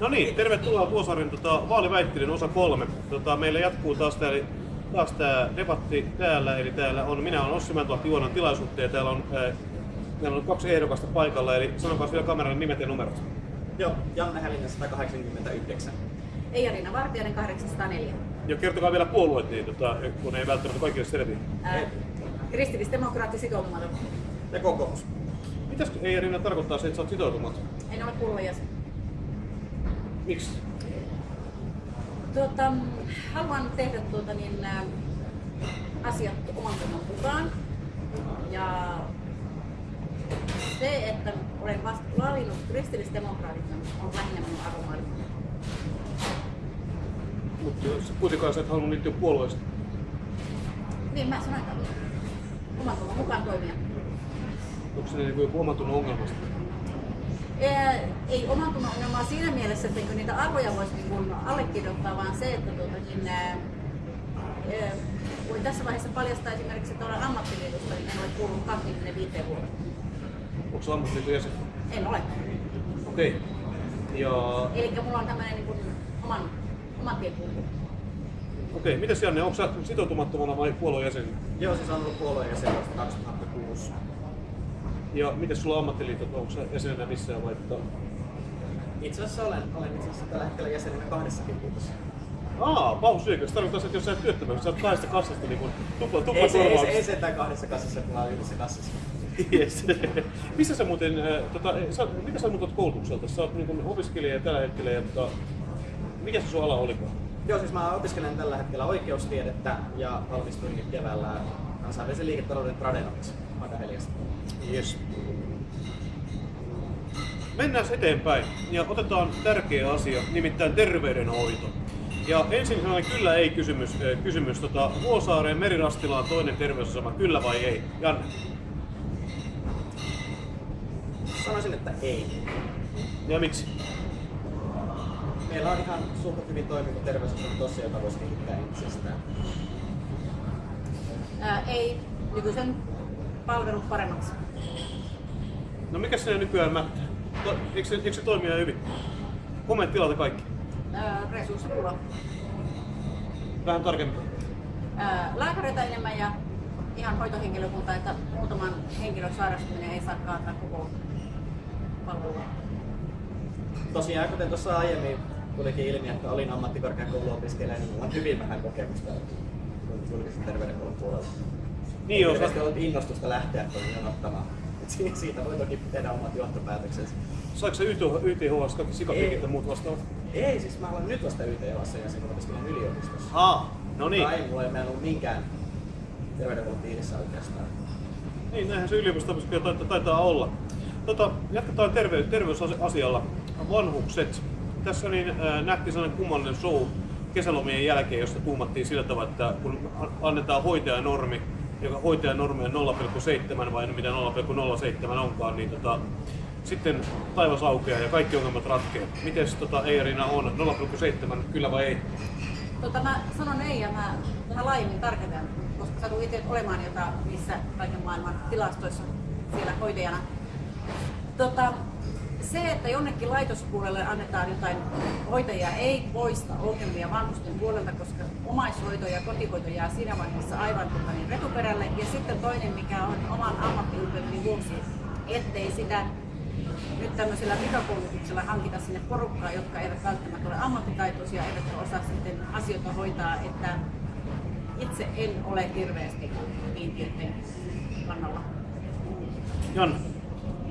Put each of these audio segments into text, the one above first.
No niin, tervetuloa Vuosaaren tota, vaaliväittelyn osa kolme. Tota, meillä jatkuu taas tää, eli taas tämä debatti täällä, eli täällä on, minä olen Ossi Mäntuahti Juonan tilaisuutta ja täällä on, ää, meillä on kaksi ehdokasta paikalla, eli sanokaa vielä kameran nimet ja numerot. Joo, Janne Hällinen 189. Eija-Riina Vartijainen 804. Ja kertokaa vielä puolueet, niin, tota, kun ei välttämättä kaikille selviä. Ää, Kristillisdemokraatti sitoutumaton. Ja kokoomus. Mitäs ei Riina tarkoittaa se, että sä oot sitoutumaton? En ole puolueen jäsen. Miksi? Tuota, haluan tehdä tuota, niin, ää, asiat oman tunnon mukaan. Ja se, että olen vasta valinnut kristillisdemokraatit, on lähinnä minun arvomaailma. Mutta kuitenkaan sä et halunnut liittyä puolueesta. Niin mä sanoin, että oman mukaan toimia. Onko se niin joku oman tunnon ongelmasta? Ää, ei oman tunnon ongelmaa siinä mielessä, että niitä arvoja voisi niin kuin allekirjoittaa, vaan se, että tuota, niin, ää, ää, voin tässä vaiheessa paljastaa esimerkiksi, että olen ammattiliitosta, niin en ole kuulunut 25 vuotta. Onko se ammattiliiton jäsen? En ole. Okei. Ja Eli mulla on tämmöinen niin kuin oman, oman tien okei, mitäs Janne, onko sä sitoutumattomana vai puolueen jäsen? Joo, siis on ollut puolueen jäsen vuodesta 2006. Ja miten sulla ammattiliitot, onko sä jäsenenä missään vai. Itse asiassa olen, olen itse asiassa tällä hetkellä jäsenenä kahdessakin liitossa. Aa, pahusyökö. Se tarkoittaa, että jos sä et työttömän, sä oot kahdesta kassasta niin kuin tupla, tupla Ei se, ei, se, ei korvaus. sentään kahdessa kassassa, kun mä olen yhdessä kassassa. Yes. Missä sä muuten, äh, tota, sä, mitä sä muutat koulutukselta? Sä oot niin kuin opiskelija tällä hetkellä ja tota, mikä se sun ala olikaan? Joo, siis mä opiskelen tällä hetkellä oikeustiedettä ja valmistuin keväällä kansainvälisen liiketalouden tradenomiksi Akademiasta. Yes. Mennään eteenpäin ja otetaan tärkeä asia, nimittäin terveydenhoito. Ja ensin sellainen kyllä ei kysymys, äh, kysymys tota, Vuosaareen Merirastilaan toinen terveysasema, kyllä vai ei? Janne. Sanoisin, että ei. Ja miksi? Meillä on ihan suht hyvin toimiva terveysasema tossa, jota voisi kehittää entisestään. Ää, ei nykyisen palvelut paremmaksi. No mikä se nykyään mättää? To, eikö, se, eikö se toimia hyvin? Kommenttilalta kaikki. Ää, resurssipula. Vähän tarkemmin. Ää, lääkäreitä enemmän ja ihan hoitohenkilökunta, että muutaman henkilön sairastuminen ei saa kaataa koko palvelua. Tosiaan, kuten tuossa aiemmin tulikin ilmi, että olin ammattikorkeakouluopiskelija, niin on hyvin vähän kokemusta julkisen terveydenhuollon puolella. Niin Hirveästi sä, ollut innostusta lähteä tuonne. Et si- Siitä voi toki tehdä omat johtopäätöksensä. saiko se YT, YTHS kaikki sikapiikit ja muut vastaavat? Ei, siis mä olen nyt vasta YTHassa ja silloin opiskelen yliopistossa. Aa, no niin. Tai mulla ei ollut minkään terveydenhuollon piirissä oikeastaan. Niin, näinhän se yliopisto taitaa, taitaa olla. Tota, jatketaan terve, terveysasialla. Vanhukset. Tässä niin, äh, nähtiin sellainen kummallinen show kesälomien jälkeen, jossa tuumattiin sillä tavalla, että kun annetaan hoitajanormi, joka hoitajanormi on 0,7 vai mitä 0,07 onkaan, niin tota, sitten taivas aukeaa ja kaikki ongelmat. Miten tota, Eirina on? 0,7 kyllä vai ei? Tota, mä sanon ei ja mä vähän laajemmin tarkennan, koska satun itse olemaan jota missä kaiken maailman tilastoissa siellä hoitajana. Tota, se, että jonnekin laitospuolelle annetaan jotain hoitajia, ei poista ongelmia vanhusten puolelta, koska omaishoito ja kotihoito jää siinä vaiheessa aivan tota, niin retuperälle. Ja sitten toinen, mikä on oman ammattiylpeyteni vuoksi, ettei sitä nyt tämmöisellä pikakoulutuksella hankita sinne porukkaa, jotka eivät välttämättä ole ammattitaitoisia, eivätkä osaa sitten asioita hoitaa, että itse en ole hirveästi kiintiöiden kannalla. Janne.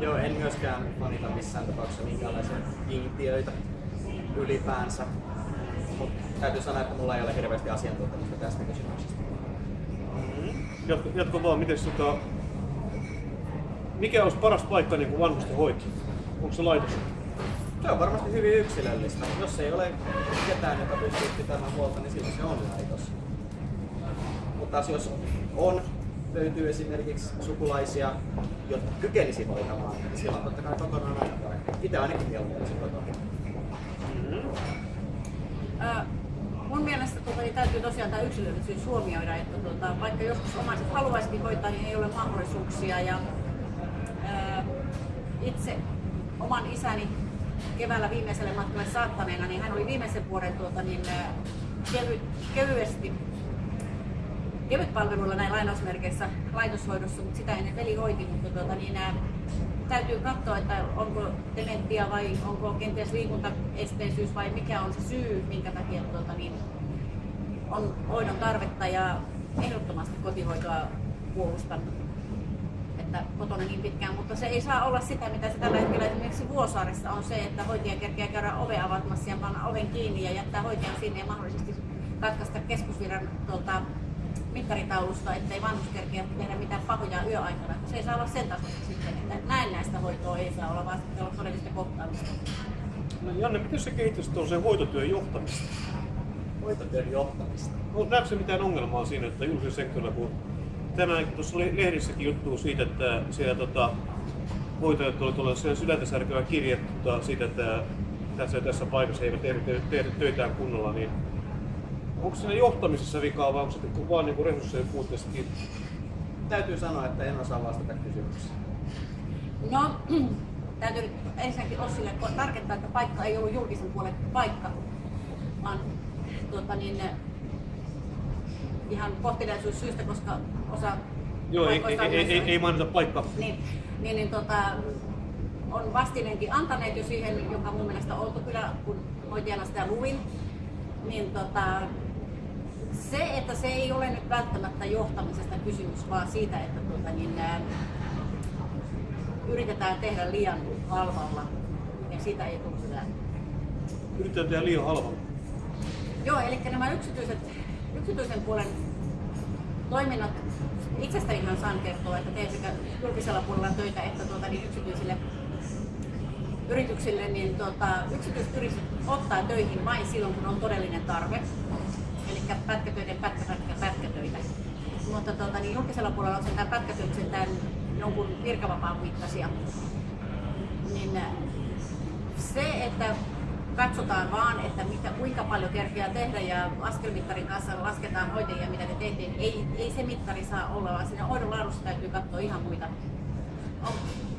Joo, en myöskään fanita missään tapauksessa minkäänlaisia kiintiöitä ylipäänsä. Mutta täytyy sanoa, että mulla ei ole hirveästi asiantuntemusta tästä kysymyksestä. Jatko, jatko vaan, miten tota, mikä olisi paras paikka niin kuin vanhusten hoito? Onko se laitos? Se on varmasti hyvin yksilöllistä. Jos ei ole ketään, joka pystyy pitämään huolta, niin silloin se on laitos. Mutta taas jos on, löytyy esimerkiksi sukulaisia, jotka kykenisi hoitamaan, niin silloin totta kai kokonaan aina parempi. Itse ainakin mieluummin kotona. Ää, mun mielestä tota, niin täytyy tosiaan tämä yksilöllisyys huomioida, että tota, vaikka joskus omaiset haluaisikin hoitaa, niin ei ole mahdollisuuksia. Ja, ää, itse oman isäni keväällä viimeiselle matkalle saattaneena, niin hän oli viimeisen vuoden tuota, niin, kevy, kevyesti kevyt palveluilla näin lainausmerkeissä laitoshoidossa, mutta sitä ennen veli hoiti, mutta tuota, niin, ää, täytyy katsoa, että onko dementia vai onko kenties liikuntaesteisyys vai mikä on se syy, minkä takia tuota, niin, on hoidon tarvetta ja ehdottomasti kotihoitoa puolustan että kotona niin pitkään, mutta se ei saa olla sitä, mitä se tällä hetkellä esimerkiksi Vuosaaressa on se, että hoitaja kerkeää käydä ove avaamassa ja panna oven kiinni ja jättää hoitajan sinne ja mahdollisesti katkaista keskusviran tuolta mittaritaulusta, ettei vanhus kerkeä tehdä mitään pahoja yöaikana. Se ei saa olla sen tasoista sitten, että näin näistä hoitoa ei saa olla, vaan olla todellista kohtaamista. No Janne, miten se kehittäisi tuollaisen hoitotyön johtamista? Hoitotyön johtamista. No, näetkö se mitään ongelmaa siinä, että julkisella sektorilla, kun tänään tuossa oli lehdissäkin juttu siitä, että siellä tota, hoitajat tuli siellä sydäntä särkevä kirje tota, siitä, että tässä ja tässä paikassa he eivät tehdä, tehdä töitään kunnolla, niin onko siinä johtamisessa vikaa vai onko se vaan niin resurssien puutteesta kiinni? Täytyy sanoa, että en osaa vastata kysymykseen. No, täytyy nyt ensinnäkin Ossille tarkentaa, että paikka ei ollut julkisen puolen paikka, vaan tuota, niin, ihan kohteliaisuus syystä, koska osa Joo, ei, ei, ei, ei, ei mainita paikkaa. niin, niin, niin tota, on vastineenkin antaneet jo siihen, joka mun mielestä on oltu kyllä, kun hoitajana sitä luin, niin tota, se, että se ei ole nyt välttämättä johtamisesta kysymys, vaan siitä, että tuota, niin, ää, yritetään tehdä liian halvalla, ja siitä ei tule hyvää. Yritetään tehdä liian halvalla. Joo, eli nämä yksityiset, yksityisen puolen toiminnot, itsestänihan saan kertoa, että teen sekä julkisella puolella töitä että tuota, niin yksityisille yrityksille, niin tuota, yksityiset yritykset ottaa töihin vain silloin, kun on todellinen tarve. Eli pätkätöiden pätkä, pätkä, pätkätöitä. Mutta tuota, niin julkisella puolella on sentään pätkätöitä sentään jonkun virkavapaan mittaisia. Niin äh, se, että katsotaan vaan, että mitä, kuinka paljon kerkeää tehdä ja askelmittarin kanssa lasketaan hoitajia, mitä te teette, niin ei, ei se mittari saa olla, vaan siinä hoidon laadussa täytyy katsoa ihan muita. On,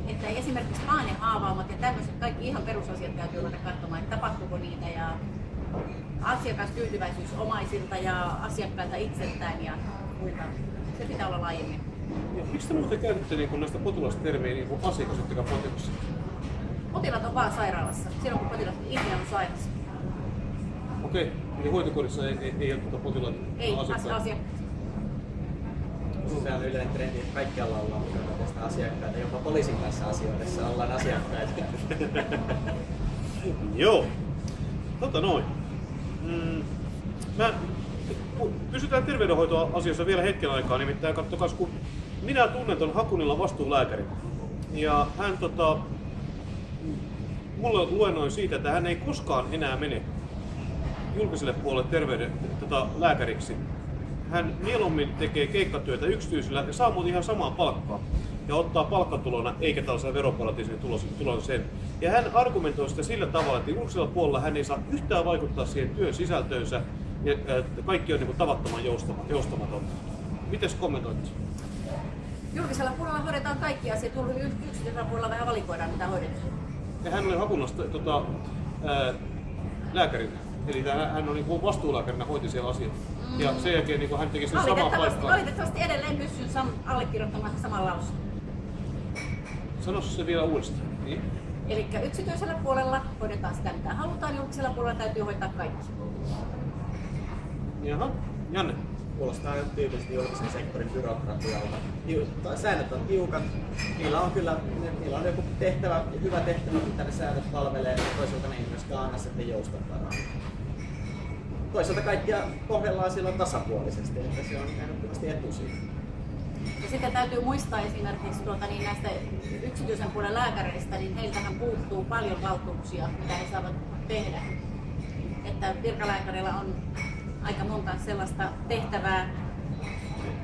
että esimerkiksi paanehaavaumat ja tämmöiset kaikki ihan perusasiat täytyy ruveta katsomaan, että tapahtuuko niitä ja asiakastyytyväisyys omaisilta ja asiakkailta itseltään ja muita. Se pitää olla laajemmin. Ja miksi te muuten käytätte niin näistä potilastermejä niin asiakas ettekä potilas? Potilaat on vaan sairaalassa, silloin kun potilas itse on sairas. Okei, eli hoitokodissa ei, ei, ei ole tuota potilaita Ei, asiakkaita. asia. Se on yleinen trendi, että kaikkialla ollaan mukana tästä asiakkaita. Jopa poliisin kanssa asioidessa ollaan asiakkaita. Joo. Tota noin. Mm, mä, pysytään terveydenhoitoasiassa vielä hetken aikaa, nimittäin kattokas, kun minä tunnen ton Hakunilla vastuulääkärin. Ja hän tota, mulle luennoi siitä, että hän ei koskaan enää mene julkiselle puolelle terveyden tota, lääkäriksi. Hän mieluummin tekee keikkatyötä yksityisellä ja saa muuten ihan samaa palkkaa. Ja ottaa palkkatulona eikä tällaisen veroparatiisin tulos, tulon sen. Ja hän argumentoi sitä sillä tavalla, että julkisella puolella hän ei saa yhtään vaikuttaa siihen työn sisältöönsä ja että kaikki on niin kuin tavattoman joustama, joustamatonta. Mites kommentoit? Julkisella puolella hoidetaan kaikki asiat, yksityisellä puolella vähän valikoidaan mitä hoidetaan. Ja hän oli Hakunasta tota, ää, lääkärinä. Eli hän, hän on niin vastuulääkärinä hoiti siellä asiat. Ja sen jälkeen niin hän teki sen samaa paikkaa. valitettavasti edelleen pystyn sam- allekirjoittamaan saman lausun. Sano se vielä uudestaan. Niin. Eli yksityisellä puolella hoidetaan sitä mitä halutaan, julkisella puolella täytyy hoitaa kaikki. Jaha, Janne. Kuulostaa jo tyypillisesti julkisen sektorin byrokratialta. Säännöt on tiukat. Niillä on kyllä niillä on joku tehtävä, hyvä tehtävä, mitä ne säännöt palvelee. Toisaalta ne ei myöskään anna sitten joustovaraa. Toisaalta kaikkia kohdellaan silloin tasapuolisesti, että se on ehdottomasti etusyy. Ja sitten täytyy muistaa esimerkiksi tuota, niin näistä yksityisen puolen lääkäreistä, niin heiltähän puuttuu paljon valtuuksia, mitä he saavat tehdä. Että virkalääkärillä on aika monta sellaista tehtävää.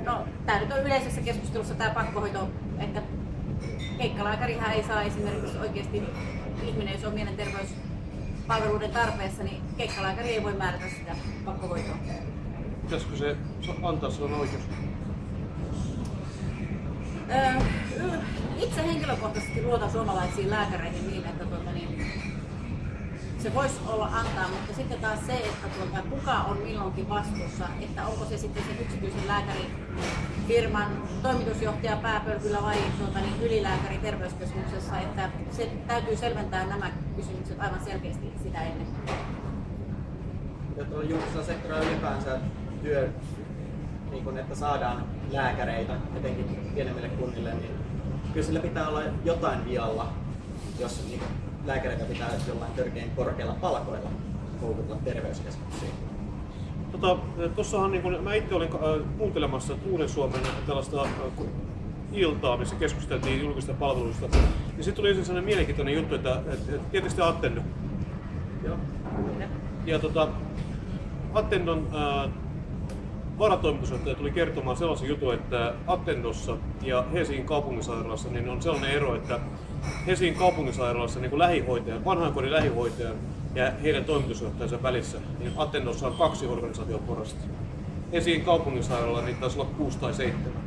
No, tämä nyt on yleisessä keskustelussa tämä pakkohoito, että keikkalääkärihän ei saa esimerkiksi oikeasti ihminen, jos on mielenterveyspalveluiden tarpeessa, niin keikkalääkäri ei voi määrätä sitä pakkohoitoa. Pitäisikö se antaa sellainen oikeus? Itse henkilökohtaisesti luotan suomalaisiin lääkäreihin niin, että tuota, niin, se voisi olla antaa, mutta sitten taas se, että tuota, kuka on milloinkin vastuussa, että onko se sitten se yksityisen lääkärifirman toimitusjohtaja pääpölkyllä vai tuota, niin ylilääkäri terveyskeskuksessa, että se täytyy selventää nämä kysymykset aivan selkeästi sitä ennen. Ja tuolla julkisella sektorilla ylipäänsä työ, niin kun, että saadaan lääkäreitä, etenkin pienemmille kunnille, niin kyllä sillä pitää olla jotain vialla, jos niin kun, lääkäreitä pitää jollain törkeän korkeilla palkoilla houkutella terveyskeskuksiin. Tota, tossahan niin kun, mä itse olin äh, kuuntelemassa Uuden Suomen tällaista äh, iltaa, missä keskusteltiin julkista palveluista. Ja sitten tuli sellainen mielenkiintoinen juttu, että, että, että tietysti Attendo. Joo. Ja tota, Attendon äh, varatoimitusjohtaja tuli kertomaan sellaisen jutun, että Attendossa ja Helsingin kaupunginsairaalassa niin on sellainen ero, että Helsingin kaupunginsairaalassa niin lähihoitajan, vanhainkodin lähihoitajan ja heidän toimitusjohtajansa välissä, niin Attendossa on kaksi organisaatioporrasta. Helsingin kaupunginsairaalalla niitä taisi olla kuusi tai seitsemän.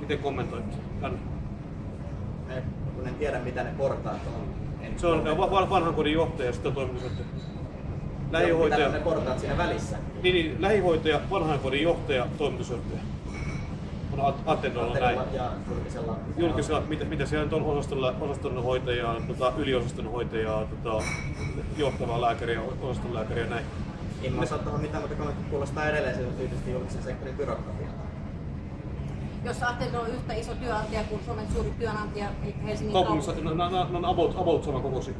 Miten kommentoitte? Kun en tiedä mitä ne portaat on. En Se on va- va- vanhainkodin johtaja ja sitten toimitusjohtaja. Lähihoitaja. Ne portaat siinä välissä? Niin, niin lähihoitaja, vanhainkodin johtaja, toimitusjohtaja. On At- Attendolla näin. Ja julkisella. Julkisella, mitä, mitä siellä nyt on osastolla, osaston hoitajaa, tota, yliosaston hoitajaa, tota, johtavaa lääkäriä, osaston lääkäriä näin. En mä saa tuohon mitään, mutta kun kuulostaa edelleen se tyypillisesti julkisen sektorin byrokratialta. Jos Attendo on yhtä iso työnantaja kuin Suomen suuri työnantaja, eli Helsingin Kaupungissa, kaupunki. no, no, no, no about, about sama kokosi.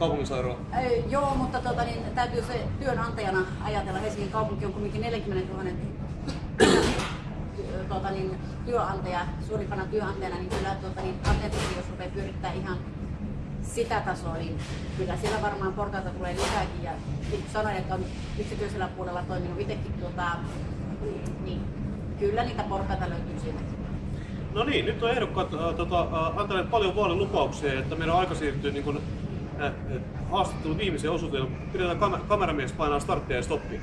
Kaupunginsairaala. Ei, joo, mutta tota, niin, täytyy se työnantajana ajatella. Helsingin kaupunki on kuitenkin 40 000 tota, niin, työnantaja, suurimpana työnantajana, niin kyllä tota, niin, Attendokin, jos rupeaa pyörittää ihan sitä tasoa, niin kyllä siellä varmaan portaita tulee lisääkin. Ja niin sanoin, että on yksityisellä puolella toiminut itsekin, tuota, niin kyllä niitä portaita löytyy sieltä. No niin, nyt on ehdokkaat äh, tota, äh, antaneet paljon vaalilupauksia, että meidän on aika siirtyä niin kun, haastattelun viimeiseen osuuteen. Pidetään kam- kameramies painaa starttia ja stoppia.